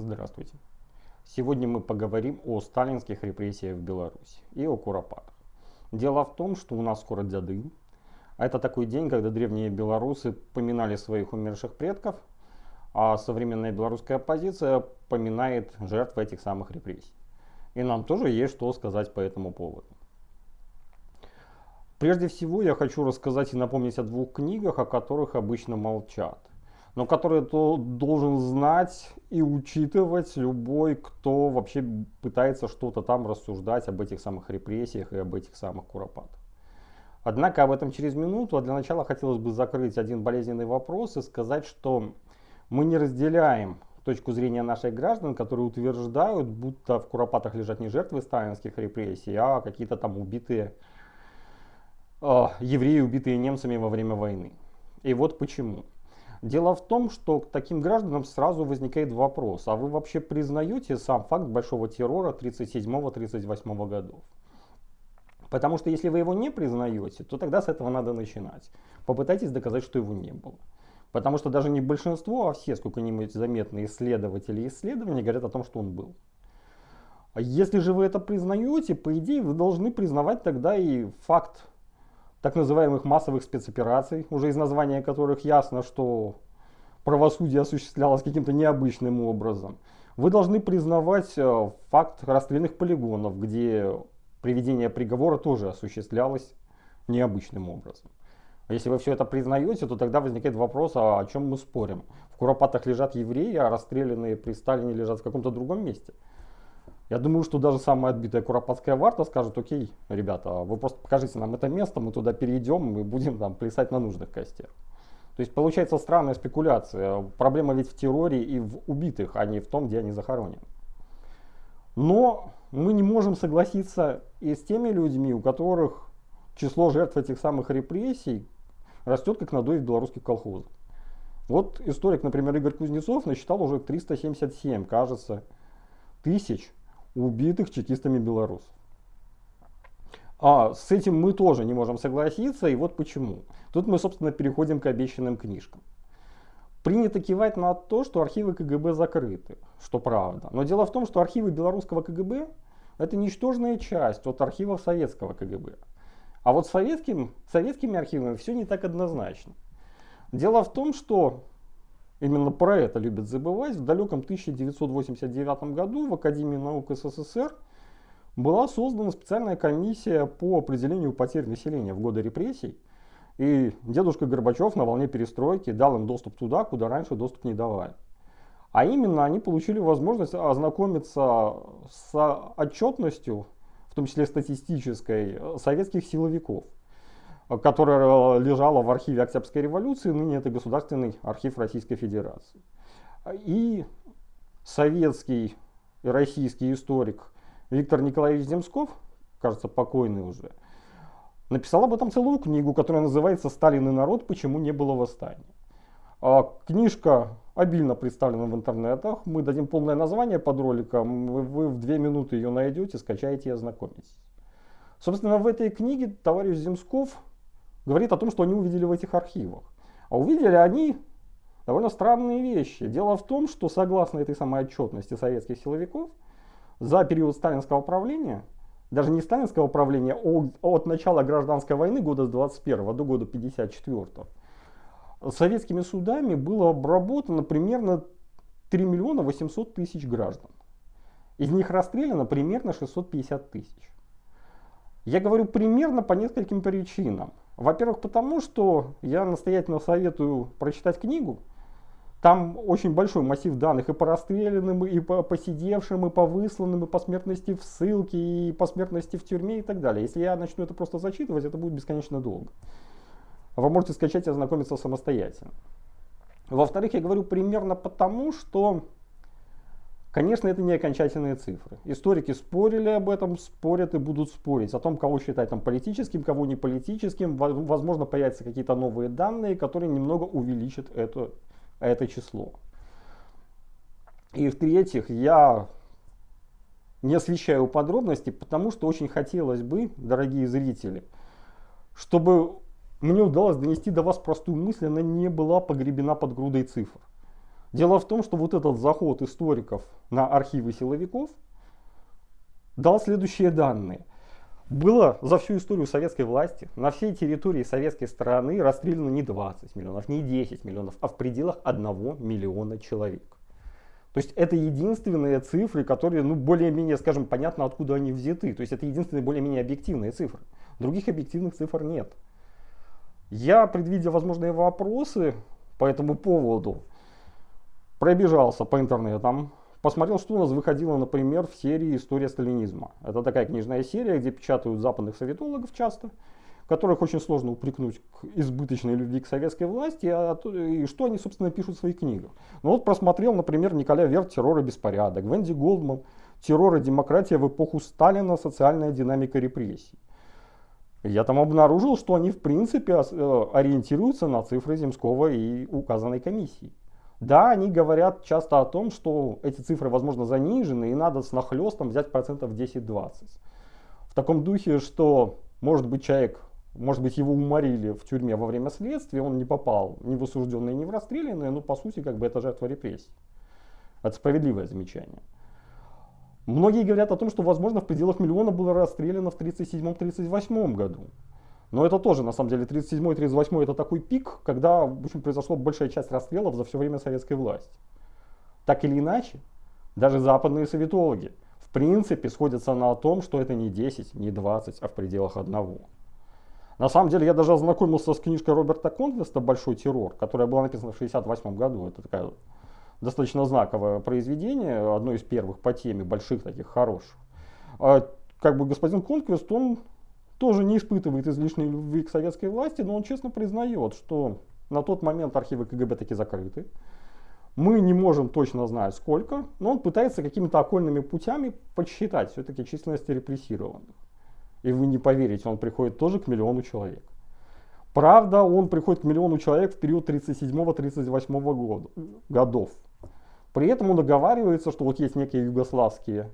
Здравствуйте. Сегодня мы поговорим о сталинских репрессиях в Беларуси и о куропатах. Дело в том, что у нас скоро Дядын. А это такой день, когда древние белорусы поминали своих умерших предков, а современная белорусская оппозиция поминает жертв этих самых репрессий. И нам тоже есть что сказать по этому поводу. Прежде всего я хочу рассказать и напомнить о двух книгах, о которых обычно молчат, но которые то должен знать и учитывать любой, кто вообще пытается что-то там рассуждать об этих самых репрессиях и об этих самых куропатах. Однако об этом через минуту, а для начала хотелось бы закрыть один болезненный вопрос и сказать, что мы не разделяем точку зрения наших граждан, которые утверждают, будто в Куропатах лежат не жертвы сталинских репрессий, а какие-то там убитые э, евреи, убитые немцами во время войны. И вот почему. Дело в том, что к таким гражданам сразу возникает вопрос, а вы вообще признаете сам факт большого террора 37-38 годов? Потому что если вы его не признаете, то тогда с этого надо начинать. Попытайтесь доказать, что его не было. Потому что даже не большинство, а все сколько-нибудь заметные исследователи и исследования говорят о том, что он был. А если же вы это признаете, по идее вы должны признавать тогда и факт так называемых массовых спецопераций, уже из названия которых ясно, что правосудие осуществлялось каким-то необычным образом. Вы должны признавать э, факт расстрельных полигонов, где приведение приговора тоже осуществлялось необычным образом. Если вы все это признаете, то тогда возникает вопрос, а о чем мы спорим? В Куропатах лежат евреи, а расстрелянные при Сталине лежат в каком-то другом месте. Я думаю, что даже самая отбитая Куропатская варта скажет, окей, ребята, вы просто покажите нам это место, мы туда перейдем и будем там плясать на нужных костях. То есть получается странная спекуляция. Проблема ведь в терроре и в убитых, а не в том, где они захоронены. Но мы не можем согласиться и с теми людьми, у которых число жертв этих самых репрессий растет как надой в белорусских колхозах. Вот историк, например, Игорь Кузнецов насчитал уже 377, кажется, тысяч убитых чекистами белорусов. А с этим мы тоже не можем согласиться, и вот почему. Тут мы, собственно, переходим к обещанным книжкам. Принято кивать на то, что архивы КГБ закрыты, что правда. Но дело в том, что архивы белорусского КГБ это ничтожная часть от архивов советского КГБ. А вот советским, советскими архивами все не так однозначно. Дело в том, что именно про это любят забывать. В далеком 1989 году в Академии наук СССР была создана специальная комиссия по определению потерь населения в годы репрессий. И дедушка Горбачев на волне перестройки дал им доступ туда, куда раньше доступ не давали. А именно они получили возможность ознакомиться с отчетностью том числе статистической, советских силовиков, которая лежала в архиве Октябрьской революции, ныне это Государственный архив Российской Федерации. И советский и российский историк Виктор Николаевич Земсков, кажется, покойный уже, написал об этом целую книгу, которая называется «Сталин и народ. Почему не было восстания». А книжка обильно представлена в интернетах. Мы дадим полное название под роликом. Вы в две минуты ее найдете, скачаете и ознакомитесь. Собственно, в этой книге товарищ Земсков говорит о том, что они увидели в этих архивах. А увидели они довольно странные вещи. Дело в том, что согласно этой самой отчетности советских силовиков, за период сталинского правления, даже не сталинского правления, а от начала гражданской войны года с 21 до года 54 советскими судами было обработано примерно 3 миллиона 800 тысяч граждан. Из них расстреляно примерно 650 тысяч. Я говорю примерно по нескольким причинам. Во-первых, потому что я настоятельно советую прочитать книгу. Там очень большой массив данных и по расстрелянным, и по посидевшим, и по высланным, и по смертности в ссылке, и по смертности в тюрьме и так далее. Если я начну это просто зачитывать, это будет бесконечно долго вы можете скачать и ознакомиться самостоятельно. Во-вторых, я говорю примерно потому, что, конечно, это не окончательные цифры. Историки спорили об этом, спорят и будут спорить о том, кого считать там политическим, кого не политическим. Возможно, появятся какие-то новые данные, которые немного увеличат это, это число. И в-третьих, я не освещаю подробности, потому что очень хотелось бы, дорогие зрители, чтобы мне удалось донести до вас простую мысль, она не была погребена под грудой цифр. Дело в том, что вот этот заход историков на архивы силовиков дал следующие данные. Было за всю историю советской власти на всей территории советской страны расстреляно не 20 миллионов, не 10 миллионов, а в пределах 1 миллиона человек. То есть это единственные цифры, которые, ну, более-менее, скажем, понятно, откуда они взяты. То есть это единственные более-менее объективные цифры. Других объективных цифр нет. Я, предвидя возможные вопросы по этому поводу, пробежался по интернетам, посмотрел, что у нас выходило, например, в серии «История сталинизма». Это такая книжная серия, где печатают западных советологов часто, которых очень сложно упрекнуть к избыточной любви к советской власти, а, и что они, собственно, пишут в своих книгах. Ну вот просмотрел, например, Николя Верт «Террор и беспорядок», Венди Голдман «Террор и демократия в эпоху Сталина. Социальная динамика репрессий». Я там обнаружил, что они в принципе э, ориентируются на цифры Земского и указанной комиссии. Да, они говорят часто о том, что эти цифры, возможно, занижены, и надо с нахлестом взять процентов 10-20. В таком духе, что, может быть, человек, может быть, его уморили в тюрьме во время следствия, он не попал ни в осужденные, ни в расстрелянные, но, по сути, как бы это жертва репрессий. Это справедливое замечание. Многие говорят о том, что, возможно, в пределах миллиона было расстреляно в 1937-1938 году. Но это тоже, на самом деле, 37 38 это такой пик, когда в общем, произошла большая часть расстрелов за все время советской власти. Так или иначе, даже западные советологи в принципе сходятся на том, что это не 10, не 20, а в пределах одного. На самом деле, я даже ознакомился с книжкой Роберта Конквеста «Большой террор», которая была написана в 1968 году. Это такая достаточно знаковое произведение, одно из первых по теме, больших таких, хороших. А, как бы господин Конквест, он тоже не испытывает излишней любви к советской власти, но он честно признает, что на тот момент архивы КГБ таки закрыты. Мы не можем точно знать сколько, но он пытается какими-то окольными путями подсчитать все-таки численность репрессированных. И вы не поверите, он приходит тоже к миллиону человек. Правда, он приходит к миллиону человек в период 37-38 годов. При этом он договаривается, что вот есть некие югославские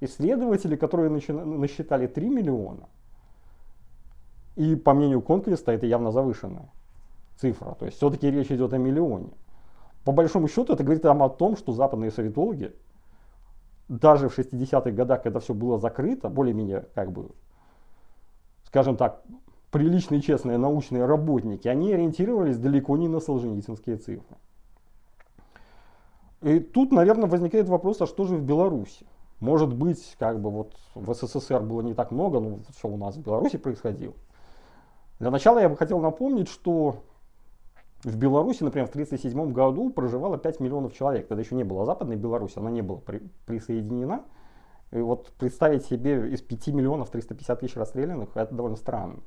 исследователи, которые насчитали 3 миллиона – и по мнению Конквеста это явно завышенная цифра. То есть все-таки речь идет о миллионе. По большому счету это говорит нам о том, что западные советологи даже в 60-х годах, когда все было закрыто, более-менее, как бы, скажем так, приличные, честные научные работники, они ориентировались далеко не на солженицынские цифры. И тут, наверное, возникает вопрос, а что же в Беларуси? Может быть, как бы вот в СССР было не так много, но что у нас в Беларуси происходило. Для начала я бы хотел напомнить, что в Беларуси, например, в 1937 году проживало 5 миллионов человек. Тогда еще не было Западной Беларуси, она не была при, присоединена. И вот представить себе из 5 миллионов 350 тысяч расстрелянных, это довольно странно.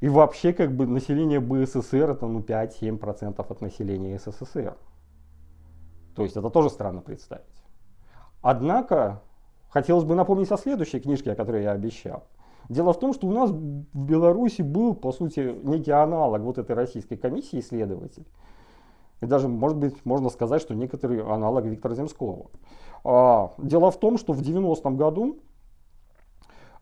И вообще, как бы, население БССР это ну, 5-7% от населения СССР. То есть это тоже странно представить. Однако, хотелось бы напомнить о следующей книжке, о которой я обещал. Дело в том, что у нас в Беларуси был, по сути, некий аналог вот этой российской комиссии исследователей. И даже, может быть, можно сказать, что некоторый аналог Виктора Земского. А, дело в том, что в 90-м году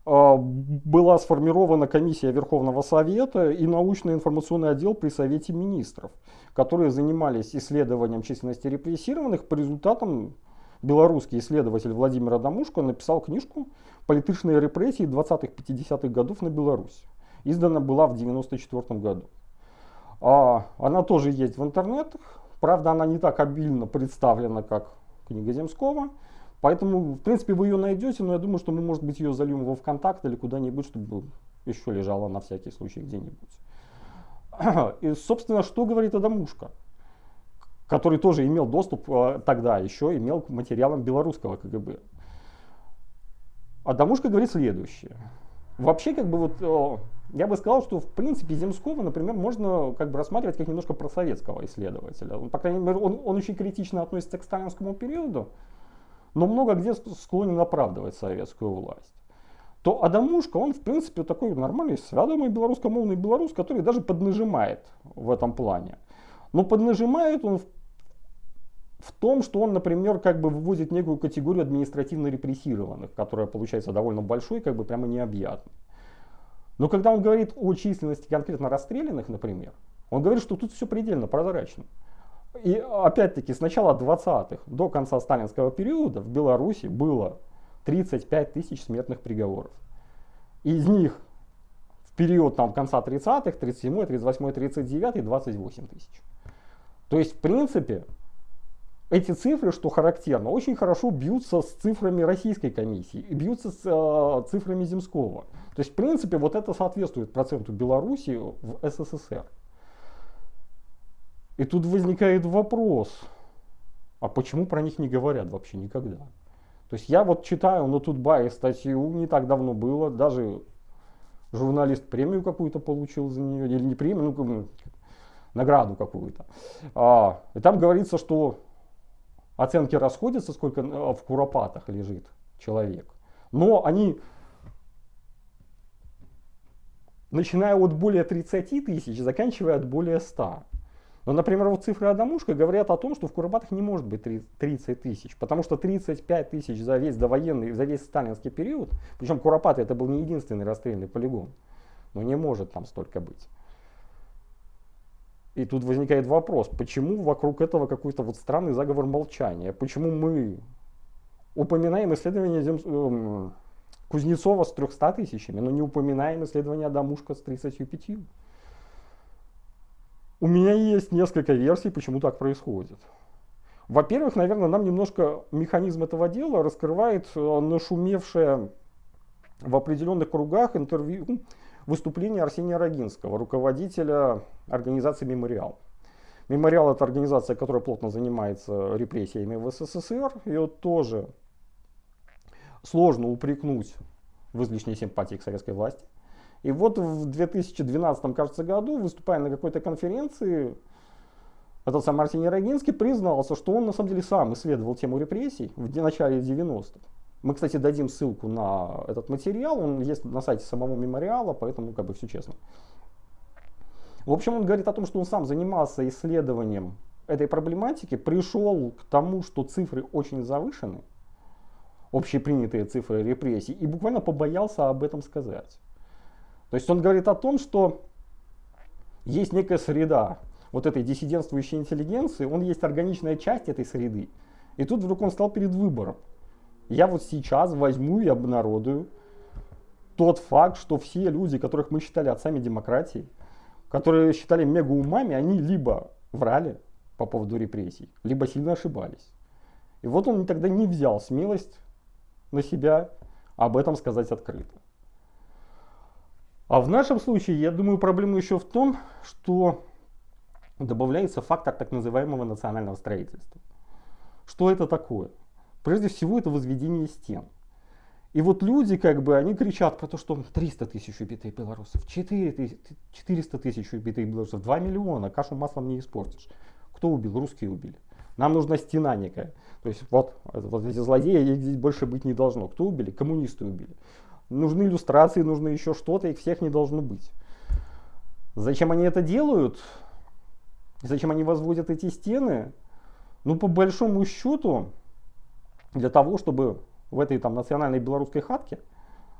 а, была сформирована комиссия Верховного Совета и научно-информационный отдел при Совете Министров, которые занимались исследованием численности репрессированных по результатам белорусский исследователь Владимир Адамушко написал книжку «Политичные репрессии 20-50-х годов на Беларуси». Издана была в 1994 году. А, она тоже есть в интернетах. Правда, она не так обильно представлена, как книга Земского. Поэтому, в принципе, вы ее найдете, но я думаю, что мы, может быть, ее зальем во ВКонтакт или куда-нибудь, чтобы еще лежала на всякий случай где-нибудь. И, собственно, что говорит Адамушка? Который тоже имел доступ э, тогда еще, имел к материалам белорусского КГБ. Адамушка говорит следующее. Вообще, как бы вот, э, я бы сказал, что в принципе Земского, например, можно как бы рассматривать как немножко просоветского исследователя. Он, по крайней мере, он, он очень критично относится к сталинскому периоду, но много где склонен оправдывать советскую власть. То Адамушка, он в принципе такой нормальный, свядомый белорусскомовный белорус, который даже поднажимает в этом плане. Но поднажимает он в в том, что он, например, как бы выводит некую категорию административно репрессированных, которая получается довольно большой, как бы прямо необъятной. Но когда он говорит о численности конкретно расстрелянных, например, он говорит, что тут все предельно прозрачно. И опять-таки с начала 20-х до конца сталинского периода в Беларуси было 35 тысяч смертных приговоров. Из них в период там, конца 30-х, 37 38 39 28 тысяч. То есть, в принципе, эти цифры, что характерно, очень хорошо бьются с цифрами российской комиссии, бьются с э, цифрами Земского. То есть, в принципе, вот это соответствует проценту Беларуси в СССР. И тут возникает вопрос, а почему про них не говорят вообще никогда? То есть я вот читаю на Тутбае статью, не так давно было, даже журналист премию какую-то получил за нее, или не премию, ну, награду какую-то. А, и там говорится, что оценки расходятся, сколько э, в куропатах лежит человек. Но они, начиная от более 30 тысяч, заканчивая от более 100. Но, например, вот цифры Адамушка говорят о том, что в Куропатах не может быть 30 тысяч, потому что 35 тысяч за весь довоенный, за весь сталинский период, причем Куропаты это был не единственный расстрельный полигон, но не может там столько быть. И тут возникает вопрос, почему вокруг этого какой-то вот странный заговор молчания, почему мы упоминаем исследование Зем... э, Кузнецова с 300 тысячами, но не упоминаем исследование Адамушка с 35. У меня есть несколько версий, почему так происходит. Во-первых, наверное, нам немножко механизм этого дела раскрывает э, нашумевшее в определенных кругах интервью, выступление Арсения Рогинского, руководителя организации «Мемориал». «Мемориал» — это организация, которая плотно занимается репрессиями в СССР. Ее тоже сложно упрекнуть в излишней симпатии к советской власти. И вот в 2012, кажется, году, выступая на какой-то конференции, этот сам Арсений Рогинский признался, что он на самом деле сам исследовал тему репрессий в начале 90-х. Мы, кстати, дадим ссылку на этот материал, он есть на сайте самого мемориала, поэтому как бы все честно. В общем, он говорит о том, что он сам занимался исследованием этой проблематики, пришел к тому, что цифры очень завышены, общепринятые цифры репрессий, и буквально побоялся об этом сказать. То есть он говорит о том, что есть некая среда вот этой диссидентствующей интеллигенции, он есть органичная часть этой среды. И тут вдруг он стал перед выбором. Я вот сейчас возьму и обнародую тот факт, что все люди, которых мы считали отцами демократии, которые считали мегаумами, они либо врали по поводу репрессий, либо сильно ошибались. И вот он тогда не взял смелость на себя об этом сказать открыто. А в нашем случае, я думаю, проблема еще в том, что добавляется фактор так называемого национального строительства. Что это такое? Прежде всего, это возведение стен. И вот люди, как бы, они кричат про то, что 300 тысяч убитых белорусов, 400 тысяч убитых белорусов, 2 миллиона, кашу маслом не испортишь. Кто убил? Русские убили. Нам нужна стена некая. То есть вот, вот эти злодеи, здесь больше быть не должно. Кто убили? Коммунисты убили нужны иллюстрации, нужно еще что-то, их всех не должно быть. Зачем они это делают? Зачем они возводят эти стены? Ну, по большому счету, для того, чтобы в этой там национальной белорусской хатке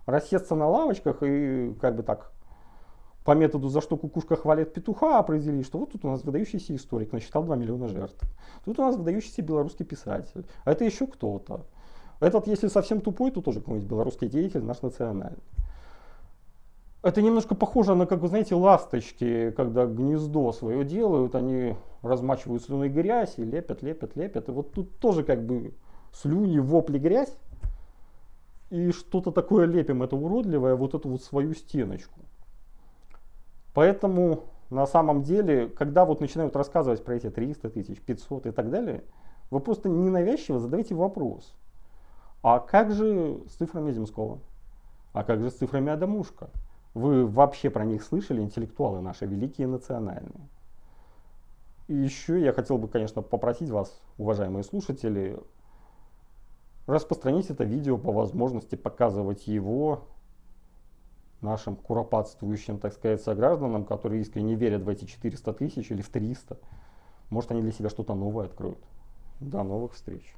рассесться на лавочках и как бы так по методу «за что кукушка хвалит петуха» определить, что вот тут у нас выдающийся историк, насчитал 2 миллиона жертв. Тут у нас выдающийся белорусский писатель. А это еще кто-то. Этот, если совсем тупой, то тоже какой-нибудь белорусский деятель, наш национальный. Это немножко похоже на, как вы знаете, ласточки, когда гнездо свое делают, они размачивают слюной грязь и лепят, лепят, лепят. И вот тут тоже как бы слюни, вопли, грязь. И что-то такое лепим, это уродливое, вот эту вот свою стеночку. Поэтому на самом деле, когда вот начинают рассказывать про эти 300 тысяч, 500 и так далее, вы просто ненавязчиво задаете вопрос. А как же с цифрами Земского? А как же с цифрами Адамушка? Вы вообще про них слышали, интеллектуалы наши, великие национальные? И еще я хотел бы, конечно, попросить вас, уважаемые слушатели, распространить это видео по возможности, показывать его нашим куропатствующим, так сказать, согражданам, которые искренне верят в эти 400 тысяч или в 300. Может, они для себя что-то новое откроют. До новых встреч.